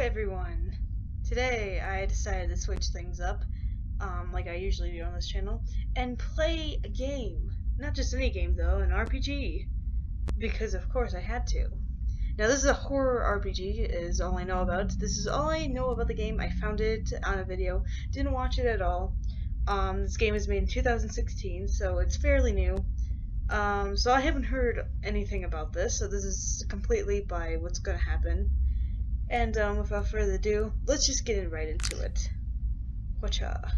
everyone! Today I decided to switch things up, um, like I usually do on this channel, and play a game. Not just any game though, an RPG. Because of course I had to. Now this is a horror RPG, is all I know about. This is all I know about the game. I found it on a video, didn't watch it at all. Um, this game was made in 2016, so it's fairly new. Um, so I haven't heard anything about this, so this is completely by what's going to happen. And um, without further ado, let's just get right into it. Whatcha?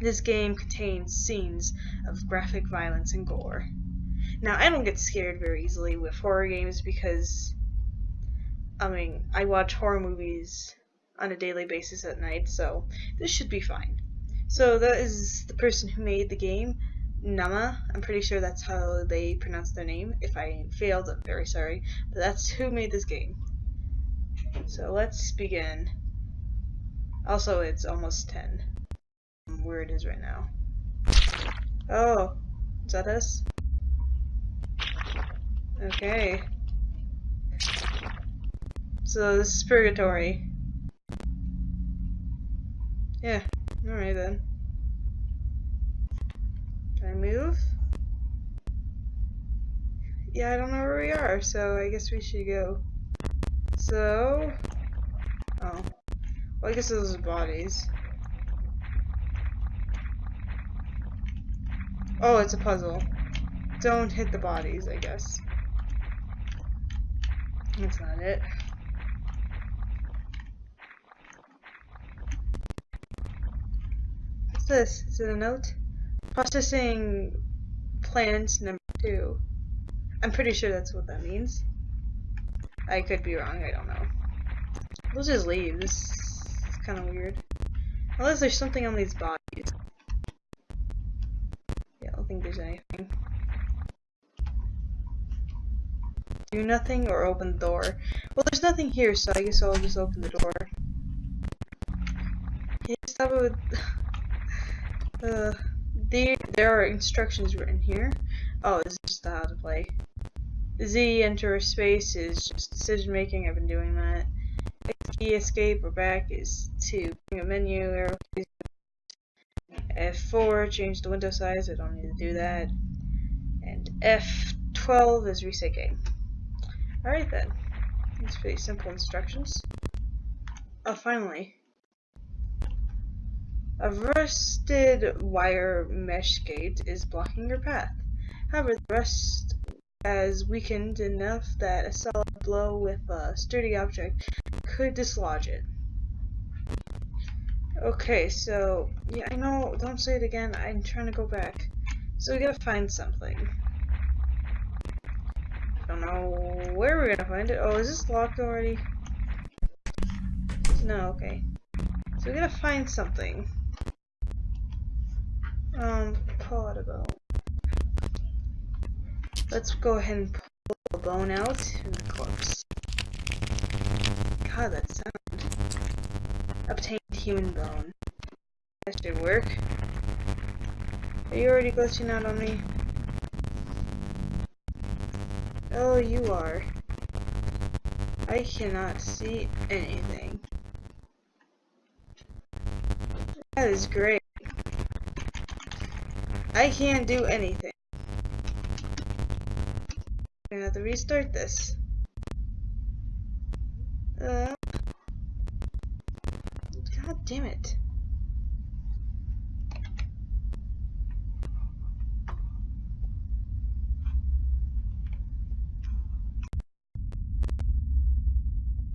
This game contains scenes of graphic violence and gore. Now, I don't get scared very easily with horror games because, I mean, I watch horror movies on a daily basis at night, so this should be fine. So that is the person who made the game, Nama. I'm pretty sure that's how they pronounce their name. If I failed, I'm very sorry. But that's who made this game. So let's begin. Also, it's almost 10. Where it is right now. Oh, is that us? Okay. So this is purgatory. Yeah, alright then. Can I move? Yeah, I don't know where we are, so I guess we should go. So... Oh. Well, I guess those are bodies. Oh, it's a puzzle. Don't hit the bodies, I guess. That's not it. What's this? Is it a note? Processing plans number two. I'm pretty sure that's what that means. I could be wrong, I don't know. We'll just leave. This is kind of weird. Unless there's something on these bodies. Yeah, I don't think there's anything. Do nothing or open the door. Well, there's nothing here, so I guess I'll just open the door. Can you stop it with... uh, there, there are instructions written here. Oh, this is just how to play. Z enter space is just decision making. I've been doing that. X key escape or back is to bring a menu. Arrow keys. F4 change the window size. I don't need to do that. And F12 is reset game. Alright then. It's pretty simple instructions. Oh, finally. A rusted wire mesh gate is blocking your path. However, the rust has weakened enough that a solid blow with a sturdy object could dislodge it. Okay, so, yeah, I know, don't say it again, I'm trying to go back. So we gotta find something. I Don't know where we're gonna find it. Oh, is this locked already? No, okay. So we gotta find something. Um, bone. Let's go ahead and pull the bone out corpse. God, that sound. Obtained human bone. That should work. Are you already glitching out on me? Oh, you are. I cannot see anything. That is great. I can't do anything. Gonna have to restart this. Uh, God damn it.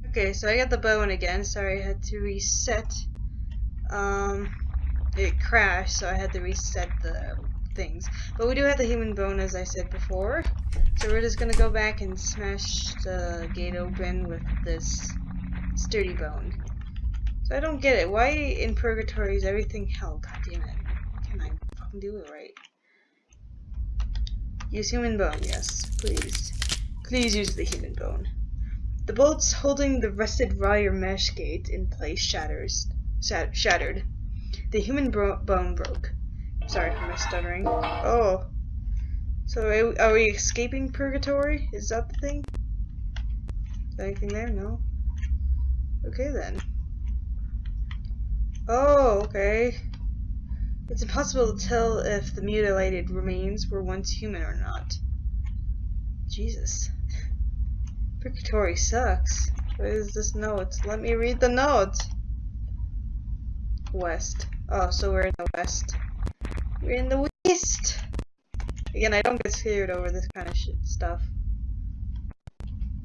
Okay, so I got the bone again. Sorry, I had to reset. Um, it crashed, so I had to reset the things. But we do have the human bone, as I said before. So we're just gonna go back and smash the gate open with this sturdy bone. So I don't get it. Why in Purgatory is everything hell? God damn it. Can I fucking do it right? Use human bone, yes. Please. Please use the human bone. The bolts holding the rusted wire mesh gate in place shatters, shattered. The human bone broke. Sorry for my stuttering. Oh. So are we escaping purgatory? Is that the thing? Anything there? No. Okay then. Oh, okay. It's impossible to tell if the mutilated remains were once human or not. Jesus. Purgatory sucks. What is this note? Let me read the note. West. Oh, so we're in the west. We're in the west! Again, I don't get scared over this kind of stuff.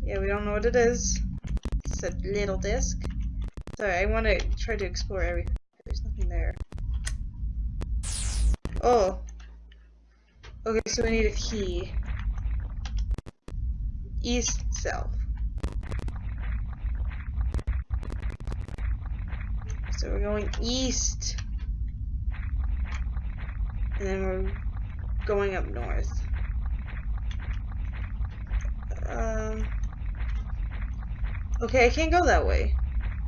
Yeah, we don't know what it is. It's a little disc. Sorry, I want to try to explore everything. There's nothing there. Oh. Okay, so we need a key. East, south. So we're going east. And then we're going up north. Um. Okay, I can't go that way.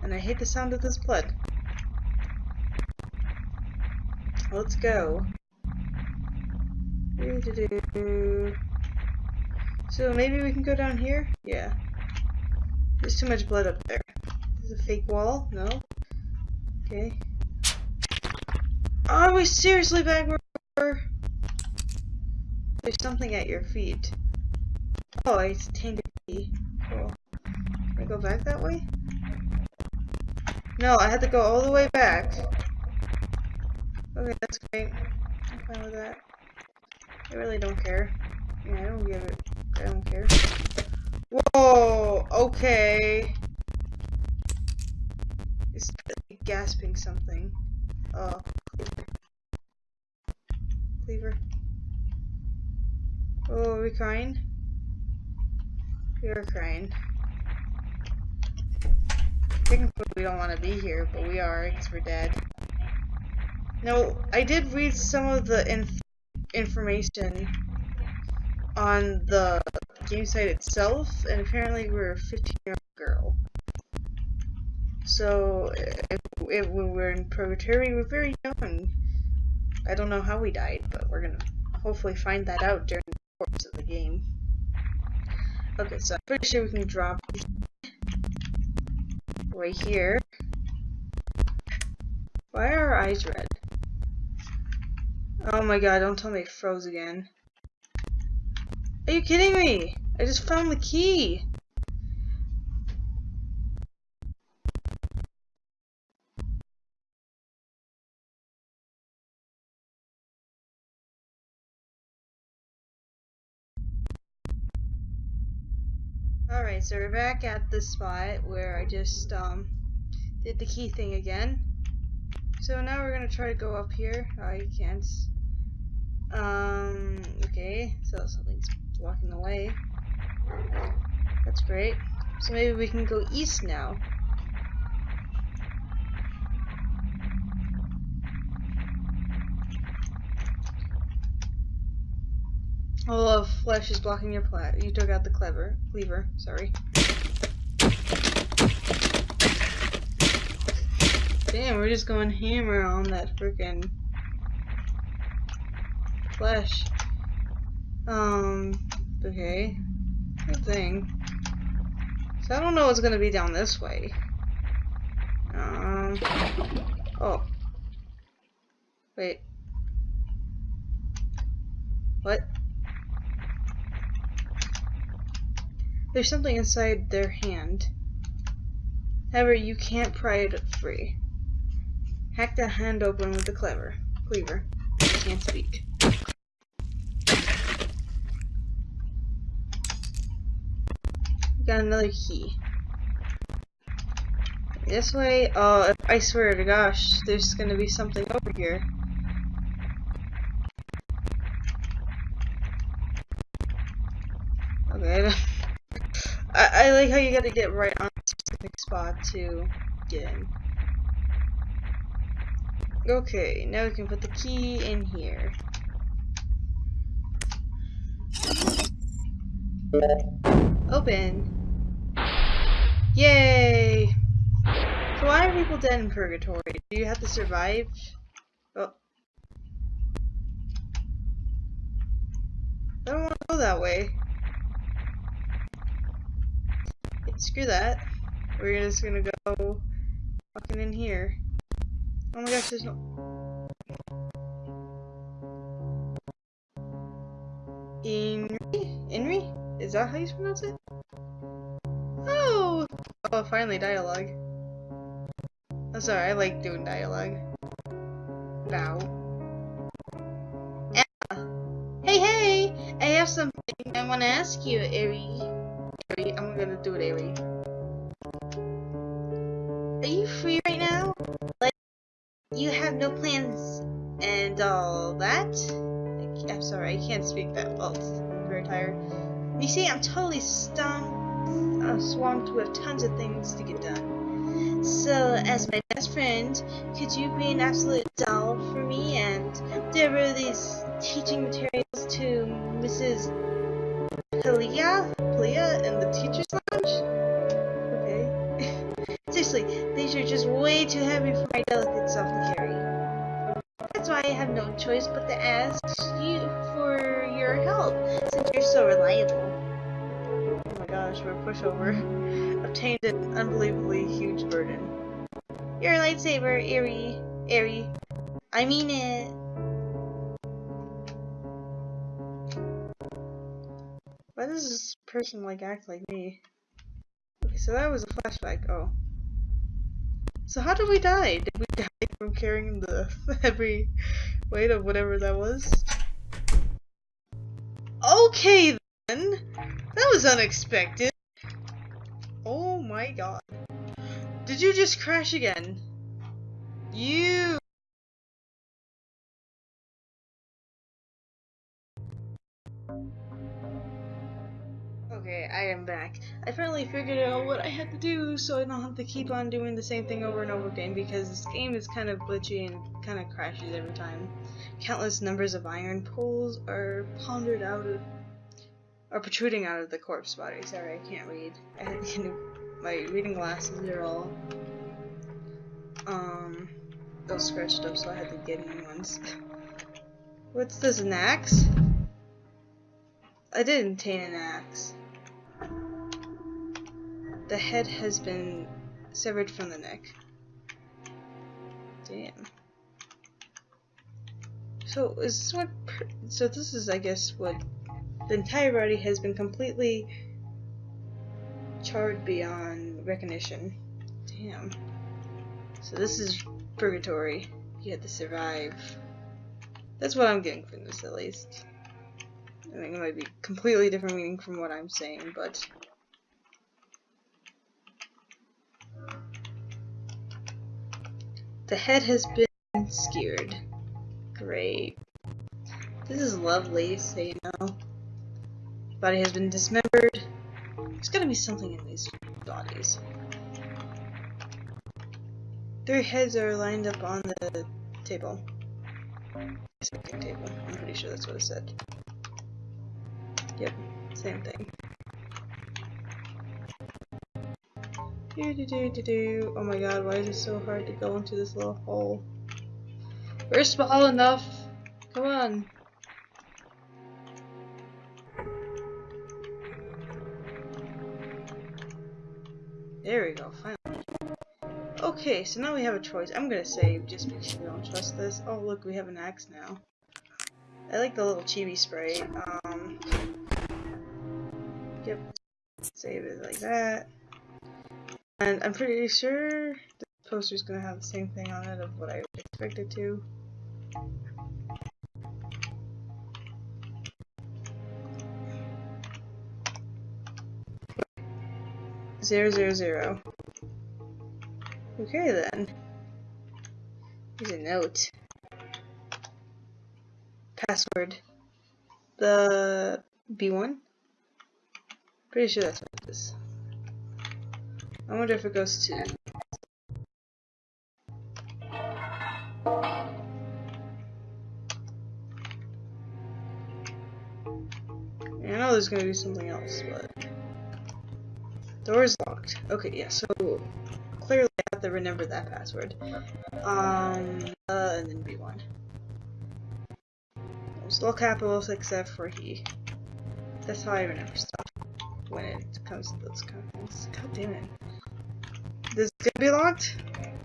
And I hate the sound of this blood. Let's go. So maybe we can go down here? Yeah. There's too much blood up there. There's a fake wall? No? Okay. Are we seriously back where There's something at your feet. Oh, it's tainted key. Cool. Can I go back that way? No, I had to go all the way back. Okay, that's great. I'm fine with that. I really don't care. Yeah, I don't give it. I don't care. Whoa! Okay. It's gasping something. Oh, Cleaver. Oh, are we crying? We are crying. Technically, we don't want to be here, but we are because we're dead. No, I did read some of the inf information on the game site itself, and apparently we're a 15 year old girl. So, if, if when we're in purgatory, we're very young. I don't know how we died, but we're gonna hopefully find that out during the course of the game. Okay, so I'm pretty sure we can drop right here. Why are our eyes red? Oh my god, don't tell me it froze again. Are you kidding me? I just found the key. Alright, so we're back at the spot where I just um, did the key thing again. So now we're gonna try to go up here. Oh, you can't. Um, okay, so something's blocking the way. That's great. So maybe we can go east now. Oh, flesh is blocking your plat. You took out the clever cleaver. Sorry. Damn, we're just going hammer on that freaking flesh. Um, okay. Good thing. So I don't know what's gonna be down this way. Um, oh. Wait. What? There's something inside their hand. However, you can't pry it free. Hack the hand open with the clever cleaver. I can't speak. Got another key. This way? Oh, I swear to gosh, there's gonna be something over here. Okay. I, like how you gotta get right on a specific spot to get in. Okay, now we can put the key in here. Open. Yay! So why are people dead in purgatory? Do you have to survive? Oh. I don't want to go that way. Screw that. We're just gonna go fucking in here. Oh my gosh, there's no. Inri? Inri? Is that how you pronounce it? Oh! Oh, finally dialogue. I'm sorry, I like doing dialogue. Bow. Emma. Hey, hey! I have something I want to ask you, Eri. Gonna do it, Eri. Are you free right now? Like, you have no plans and all that? I'm sorry, I can't speak that well. I'm very tired. You see, I'm totally stumped, uh, swamped with tons of things to get done. So, as my best friend, could you be an absolute doll for me and deliver these teaching materials to Mrs. teacher's lounge? Okay. Seriously, these are just way too heavy for my delicate self to carry. That's why I have no choice but to ask you for your help, since you're so reliable. Oh my gosh, we're pushover. Obtained an unbelievably huge burden. Your lightsaber, Eri. Eri. I mean it. Why does this person like act like me? Okay, so that was a flashback. Oh. So how did we die? Did we die from carrying the heavy weight of whatever that was? Okay then. That was unexpected. Oh my god. Did you just crash again? You am back. I finally figured out what I had to do so I don't have to keep on doing the same thing over and over again because this game is kind of glitchy and kind of crashes every time. Countless numbers of iron poles are pondered out of are protruding out of the corpse body. Sorry, I can't read. I to get my reading glasses are all um all scratched up so I had to get new ones. What's this, an axe? I did obtain an axe. The head has been severed from the neck. Damn. So is this what? so this is, I guess, what the entire body has been completely charred beyond recognition. Damn. So this is purgatory. You had to survive. That's what I'm getting from this, at least. I think it might be completely different meaning from what I'm saying, but The head has been skewered. Great. This is lovely, so you know. Body has been dismembered. There's gotta be something in these bodies. Three heads are lined up on the table. table. I'm pretty sure that's what it said. Yep, same thing. Do do do do do. Oh my god, why is it so hard to go into this little hole? We're small enough. Come on. There we go, finally. Okay, so now we have a choice. I'm gonna save just because we don't trust this. Oh look, we have an axe now. I like the little chibi spray. Um, yep, save it like that. And I'm pretty sure the is gonna have the same thing on it of what I would expect it to. Zero zero zero. Okay then. Here's a note. Password. The B1? Pretty sure that's what it is. I wonder if it goes to... I know there's gonna be something else, but... Door is locked. Okay, yeah, so clearly I have to remember that password. Um, uh, and then B1. It's all capitals except for he. That's how I remember stuff when it comes to those kind of things. God damn it. This is gonna be locked?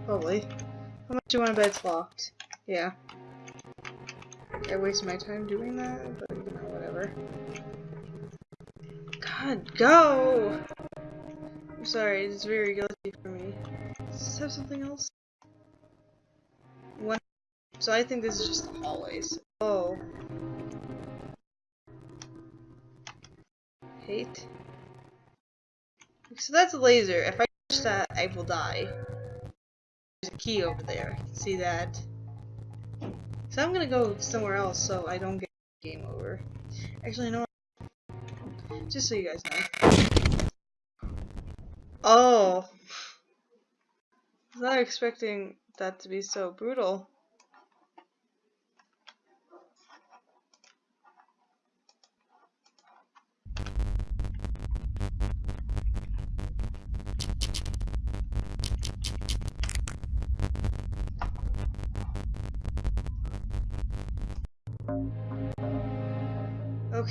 Probably. How much do you want to bet it's locked? Yeah. I waste my time doing that, but you know, whatever. God, go! I'm sorry, it's very guilty for me. Does have something else? One. So I think this is just the hallways. Oh. Hate. So that's a laser. If I that, I will die. There's a key over there. See that? So I'm gonna go somewhere else so I don't get game over. Actually, no. Just so you guys know. Oh. I was not expecting that to be so brutal.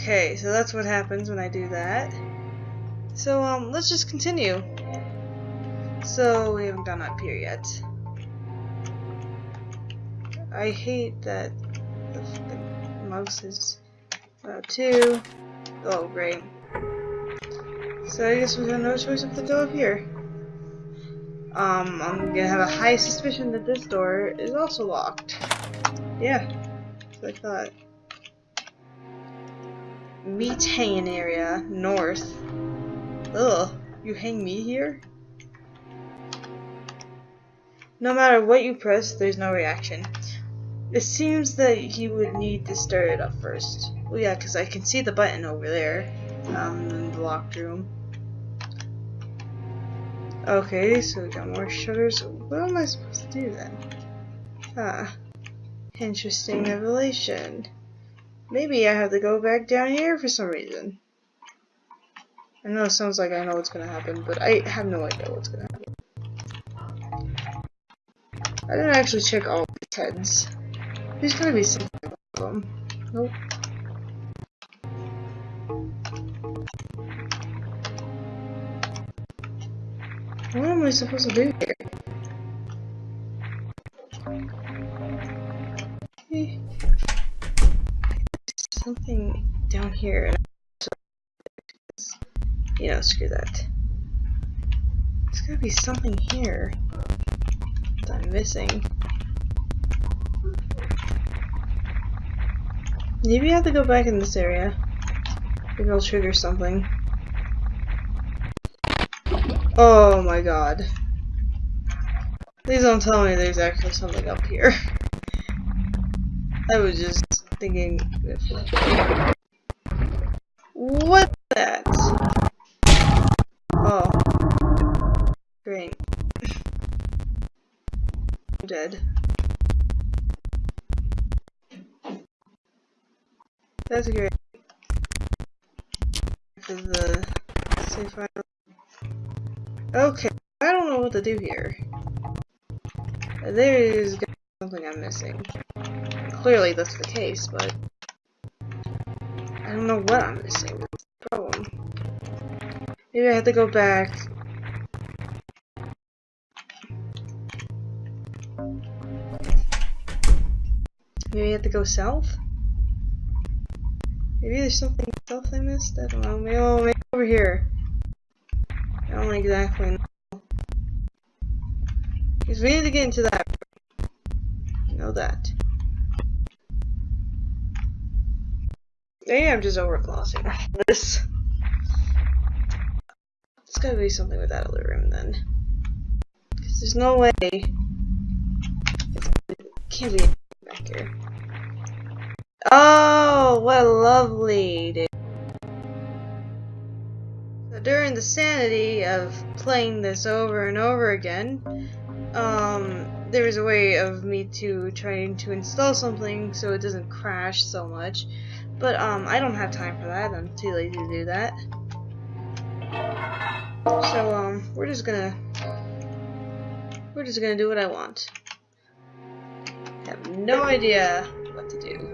Okay, so that's what happens when I do that. So, um, let's just continue. So, we haven't gone up here yet. I hate that the, mouse is about two. Oh, great. So I guess we have no choice but to go up here. Um, I'm gonna have a high suspicion that this door is also locked. Yeah, that's what I thought meat hanging area, north. Ugh, you hang me here? No matter what you press, there's no reaction. It seems that you would need to start it up first. Well, yeah, because I can see the button over there, um, in the locked room. Okay, so we got more shutters. What am I supposed to do then? Ah, interesting revelation. Maybe I have to go back down here for some reason. I know it sounds like I know what's gonna happen, but I have no idea what's gonna happen. I didn't actually check all the tents. There's gotta be something about them. Nope. What am I supposed to do here? Something down here. You know, screw that. There's gotta be something here that I'm missing. Maybe I have to go back in this area. Maybe I'll trigger something. Oh my god. Please don't tell me there's actually something up here. I was just thinking What that? Oh. Great. I'm dead. That's great. The. Okay, I don't know what to do here. There is something I'm missing clearly that's the case, but I don't know what I'm missing. That's the problem. Maybe I have to go back. Maybe I have to go south? Maybe there's something south I missed? I don't know. Maybe, over here. I don't exactly know. Because we need to get into that. Know that. Maybe I'm just overflossing this. It's gotta be something with that other room then. Because there's no way. It can't be back here. Oh, what a lovely dude. So during the sanity of playing this over and over again, um, there was a way of me to trying to install something so it doesn't crash so much. But um, I don't have time for that. I'm too lazy to do that. So um, we're just gonna we're just gonna do what I want. I have no idea what to do.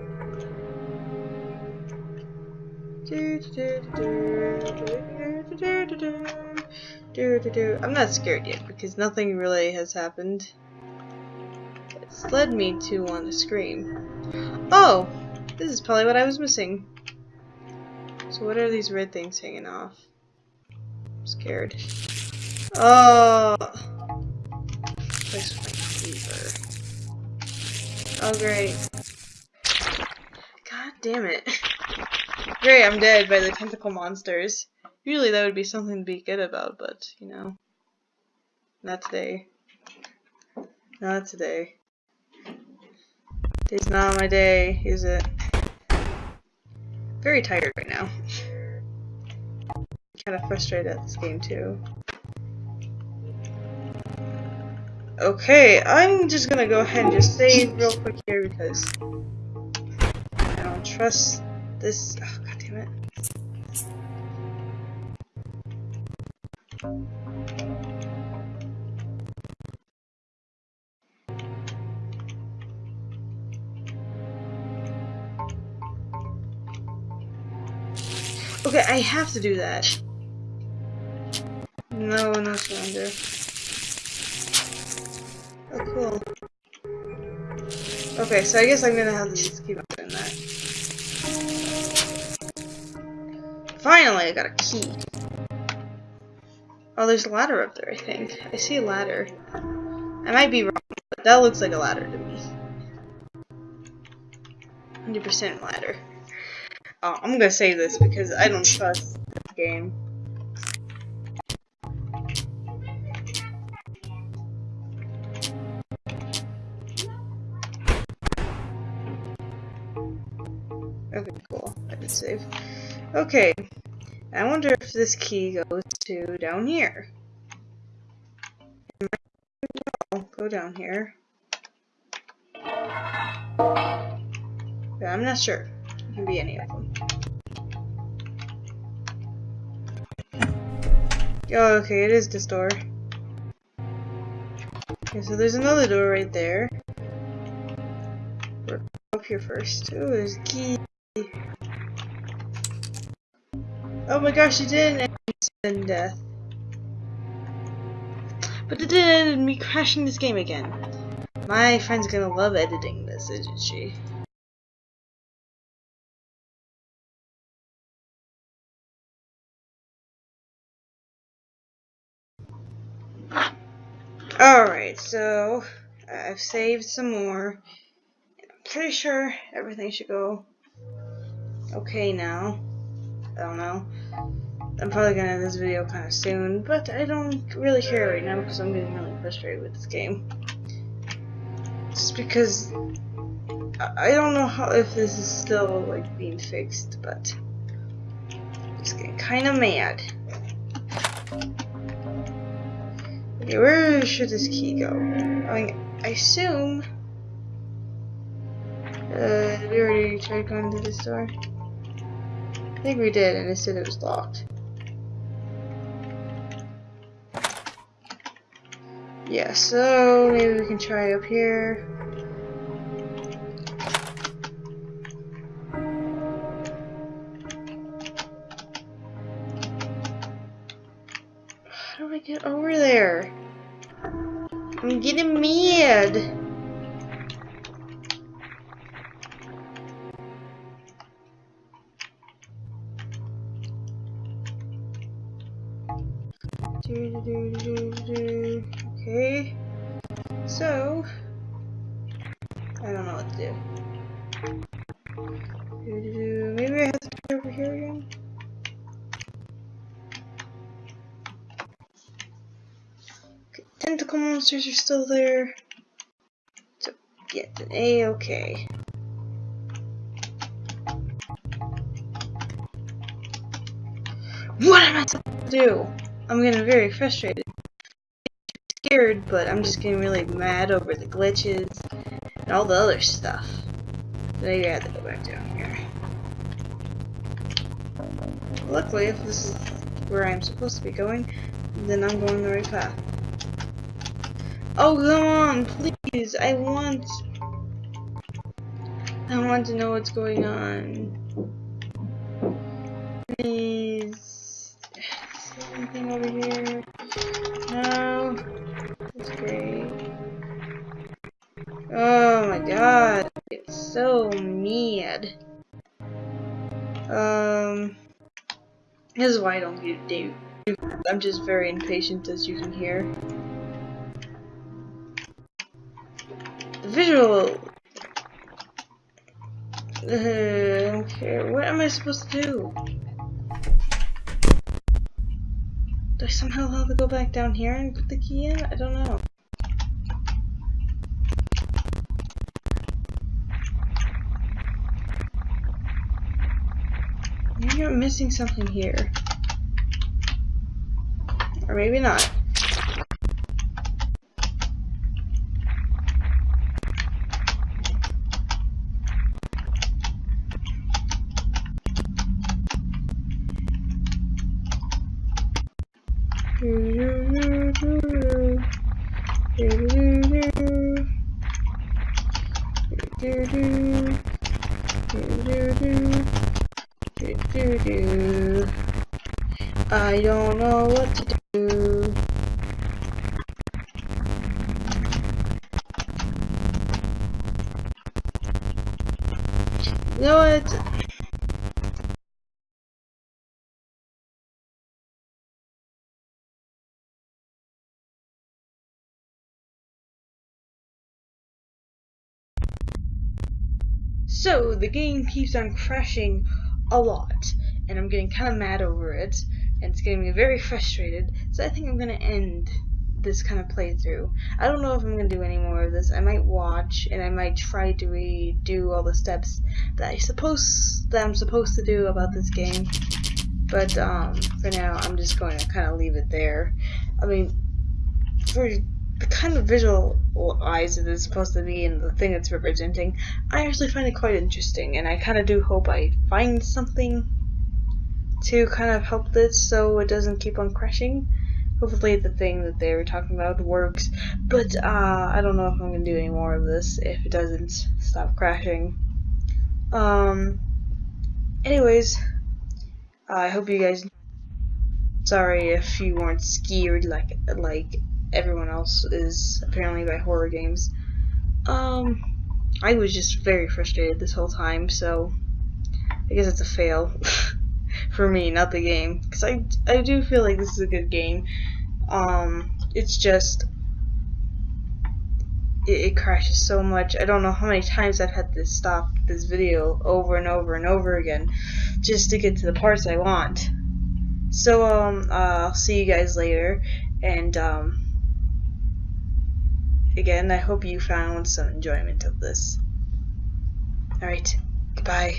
I'm not scared yet because nothing really has happened. It's led me to want to scream. Oh! This is probably what I was missing. So what are these red things hanging off? I'm scared. Oh! Place my cleaver. Oh great. God damn it. Great, I'm dead by the tentacle monsters. Usually that would be something to be good about, but, you know. Not today. Not today. It's not my day, is it? Very tired right now. kind of frustrated at this game too. Okay, I'm just gonna go ahead and just save real quick here because I don't trust this. Oh, God damn it. Okay, I have to do that. No, no surrender. Oh, cool. Okay, so I guess I'm gonna have to just keep on doing that. Finally, I got a key. Oh, there's a ladder up there, I think. I see a ladder. I might be wrong, but that looks like a ladder to me. 100% ladder. Oh, I'm gonna save this because I don't trust the game. Okay, cool. I did save. Okay. I wonder if this key goes to down here. Well, go down here. But I'm not sure can be any of them. Oh, okay, it is this door. Okay, so there's another door right there. We're up here first. Oh, there's a key. Oh my gosh, it didn't end in death. But it did end me crashing this game again. My friend's gonna love editing this, isn't she? Alright, so I've saved some more. I'm pretty sure everything should go okay now. I don't know. I'm probably gonna end this video kind of soon, but I don't really care right now because I'm getting really frustrated with this game. Just because I don't know how if this is still like being fixed, but I'm just getting kind of mad. Okay, where should this key go? I, mean, I assume... Uh, we already tried going to this door? I think we did, and it said it was locked. Yeah, so maybe we can try up here. Over there? I'm getting mad. Monsters are still there. So get an A-okay. What am I supposed to do? I'm getting very frustrated. Scared, but I'm just getting really mad over the glitches and all the other stuff. Maybe I have to go back down here. Luckily, if this is where I'm supposed to be going, then I'm going the right path. Oh, come on, please. I want... I want to know what's going on. Please. Anything over here? No. That's great. Oh my god, it's so mad. Um, this is why I don't do. I'm just very impatient, as you can hear. Visual. Uh, I. What am I supposed to do? Do I somehow have to go back down here and put the key in? I don't know. Maybe I'm missing something here. Or maybe not. So, the game keeps on crashing a lot, and I'm getting kind of mad over it, and it's getting me very frustrated, so I think I'm going to end this kind of playthrough. I don't know if I'm going to do any more of this. I might watch, and I might try to redo all the steps that I suppose that I'm supposed to do about this game, but um, for now, I'm just going to kind of leave it there. I mean, for the kind of visual eyes it is supposed to be and the thing it's representing, I actually find it quite interesting, and I kind of do hope I find something to kind of help this so it doesn't keep on crashing. Hopefully the thing that they were talking about works, but uh, I don't know if I'm going to do any more of this if it doesn't stop crashing. Um, anyways, I hope you guys sorry if you weren't scared like like everyone else is apparently by horror games. Um, I was just very frustrated this whole time, so I guess it's a fail for me, not the game, because I I do feel like this is a good game. Um, it's just it, crashes so much. I don't know how many times I've had to stop this video over and over and over again just to get to the parts I want. So um, uh, I'll see you guys later, and um again, I hope you found some enjoyment of this. Alright, goodbye.